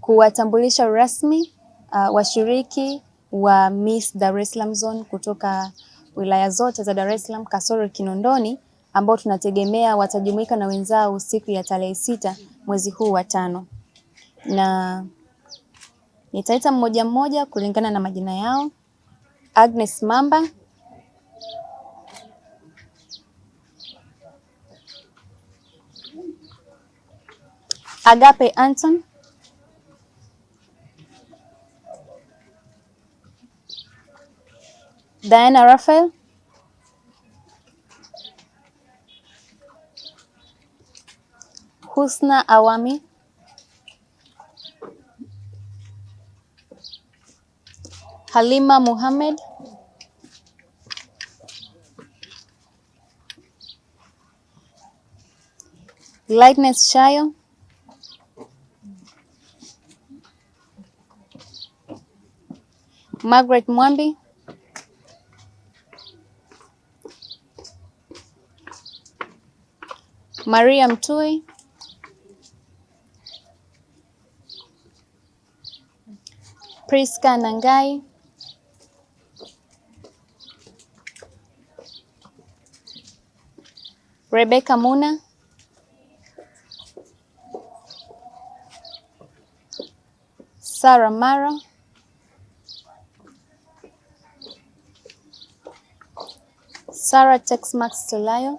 kuwatambulisha rasmi uh, washiriki wa Miss Dar es Salaam Zone kutoka wilaya zote za Dar es Salaam kasoro Kinondoni ambao tunategemea watajumuika na wenzao siku ya tarehe sita mwezi huu wa tano, na nitaita mmoja mmoja kulingana na majina yao. Agnes Mamba, Agape Anton, Diana Raphael, Husna Awami, Halima Muhammad, Lightness Shayo, Margaret Mwambi, Maria Mtui, Priska Nangai, Rebecca Muna, Sara Mara, Sara Texmax Telayo,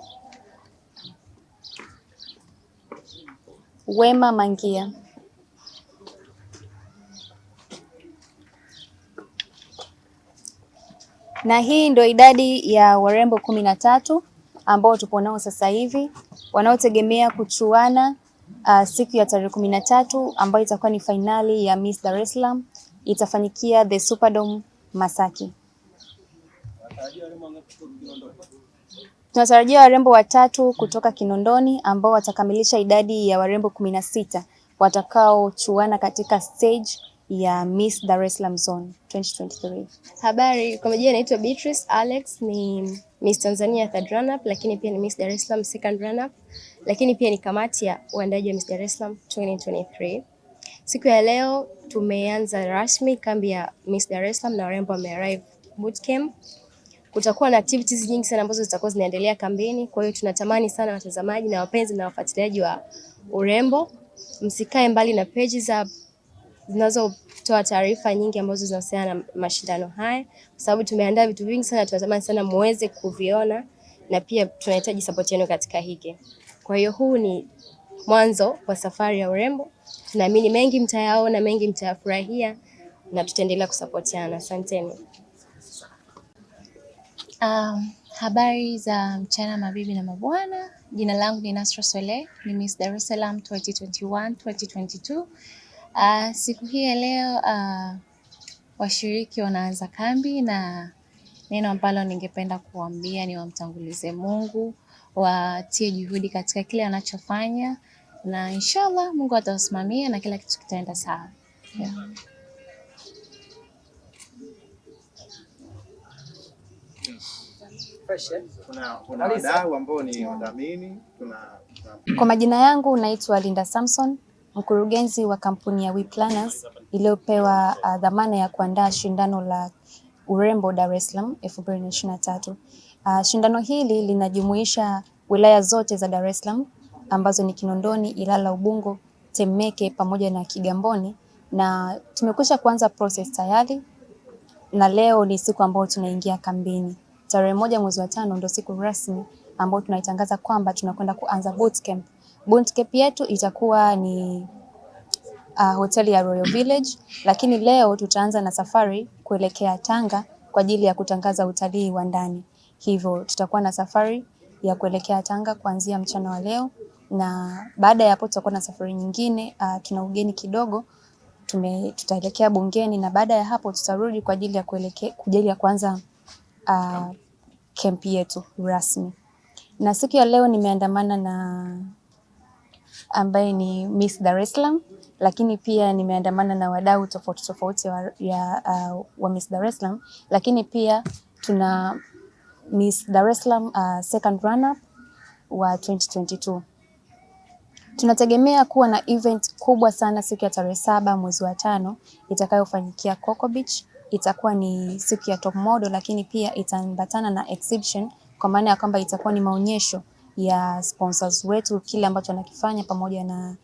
Wema Mangia. Na hii ndio idadi ya warembo kumi na tatu ambao tupo nao sasa hivi wanaotegemea kuchuana uh, siku ya tarehe kumi na tatu ambayo itakuwa ni fainali ya Miss Dar es Salaam itafanyikia the Superdome Masaki. Tunatarajia warembo watatu kutoka Kinondoni ambao watakamilisha idadi ya warembo kumi na sita watakaochuana katika stage ya Miss Dar es Salaam Zone 2023. Habari, kwa majina naitwa Beatrice Alex, ni Miss Tanzania third runner up, lakini pia ni Miss Dar es Salaam second runner up, lakini pia ni kamati ya uandaji wa Miss Dar es Salaam 2023. Siku ya leo tumeanza rasmi kambi ya Miss Dar es Salaam na warembo wame arrive bootcamp. Kutakuwa na activities nyingi sana ambazo zitakuwa zinaendelea kambini, kwa hiyo tunatamani sana watazamaji na wapenzi na wafuatiliaji wa urembo msikae mbali na peji za zinazotoa taarifa nyingi ambazo zinahusiana na mashindano haya, kwa sababu tumeandaa vitu vingi sana, tunatamani sana muweze kuviona na pia tunahitaji support yenu katika hiki. Kwa hiyo huu ni mwanzo wa safari ya urembo, tunaamini mengi mtayaona, mengi mtayafurahia na tutaendelea kusapotiana. Asanteni. Um, habari za mchana mabibi na mabwana. Jina langu ni Nasra sole ni Miss Dar es Salaam 2021 2022. Uh, siku hii ya leo uh, washiriki wanaanza kambi na neno ambalo ningependa kuambia ni wamtangulize Mungu, watie juhudi katika kile anachofanya na inshallah Mungu atawasimamia na kila kitu kitaenda sawa. Yeah. Kuna kuna wadau ambao ni wadhamini, Kwa majina yangu naitwa Linda Samson, mkurugenzi wa kampuni ya We Planners iliyopewa uh, dhamana ya kuandaa shindano la urembo Dar es Salaam 2023. Uh, shindano hili linajumuisha wilaya zote za Dar es Salaam ambazo ni Kinondoni, Ilala, Ubungo, Temeke pamoja na Kigamboni na tumekwisha kuanza process tayari na leo ni siku ambayo tunaingia kambini. Tarehe moja mwezi wa tano ndio siku rasmi ambayo tunaitangaza kwamba tunakwenda kuanza bootcamp. Bootcamp yetu itakuwa ni uh, hoteli ya Royal Village, lakini leo tutaanza na safari kuelekea Tanga kwa ajili ya kutangaza utalii wa ndani. Hivyo tutakuwa na safari ya kuelekea Tanga kuanzia mchana wa leo, na baada ya hapo tutakuwa na safari nyingine. Uh, tuna ugeni kidogo tume, tutaelekea bungeni na baada ya hapo tutarudi kwa ajili ya kuelekea kwa ajili ya kuanza uh, kempi yetu rasmi. Na siku ya leo nimeandamana na ambaye ni Miss Dar es Salaam, lakini pia nimeandamana na wadau tofauti tofauti wa, ya, uh, wa Miss Dar es Salaam, lakini pia tuna Miss Dar es Salaam uh, second runner wa 2022. Tunategemea kuwa na event kubwa sana siku ya tarehe saba mwezi wa tano itakayofanyikia Coco Beach. Itakuwa ni siku ya top model, lakini pia itaambatana na exhibition kwa maana ya kwamba itakuwa ni maonyesho ya sponsors wetu kile ambacho wanakifanya pamoja na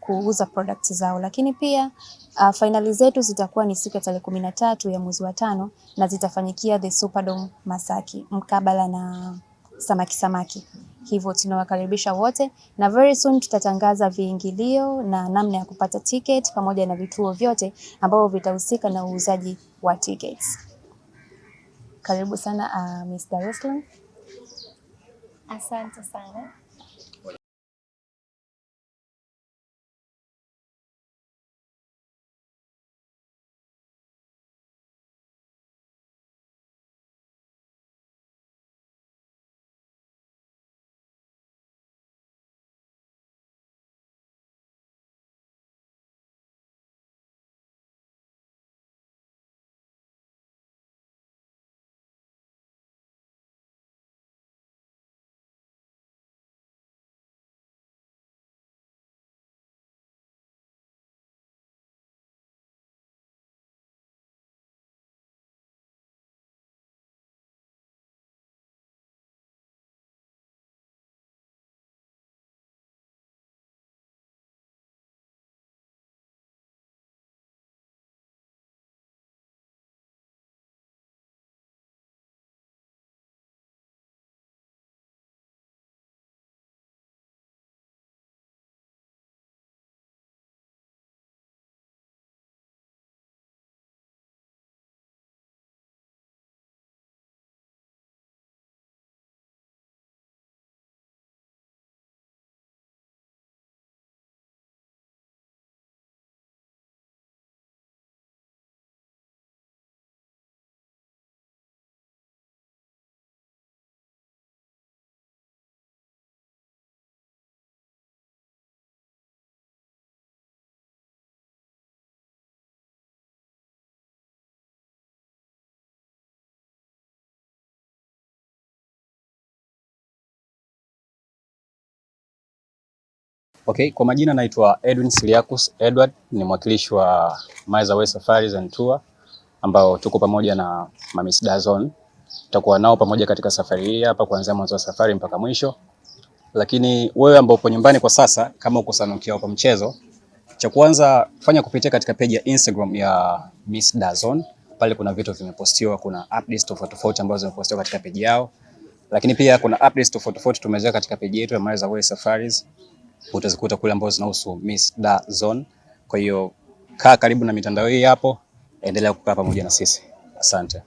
kuuza products zao, lakini pia uh, fainali zetu zitakuwa ni siku ya tarehe kumi na tatu ya mwezi wa tano na zitafanyikia the Superdome Masaki mkabala na samaki samaki. Hivyo tunawakaribisha wote na very soon tutatangaza viingilio na namna ya kupata ticket pamoja na vituo vyote ambavyo vitahusika na uuzaji wa tickets. Karibu sana uh, es Salaam. Asante sana. Okay, kwa majina naitwa Edwin Siliakus Edward, ni mwakilishi wa Maiza Way Safaris and Tour ambao tuko pamoja na Mamis Dazon. Tutakuwa nao pamoja katika safari hii hapa kuanzia mwanzo wa safari mpaka mwisho. Lakini wewe ambao upo nyumbani kwa sasa, kama uko Sanukia kwa mchezo, cha kwanza fanya kupitia katika page ya Instagram ya Miss Dazon. Pale kuna vitu vimepostiwa, kuna updates tofauti tofauti ambazo zimepostiwa katika page yao. Lakini pia kuna updates tofauti tofauti tumeweka katika page yetu ya Maiza Way Safaris utazikuta kule ambazo zinahusu Miss Da Zone. Kwa hiyo kaa karibu na mitandao hii hapo, endelea kukaa pamoja na sisi. Asante.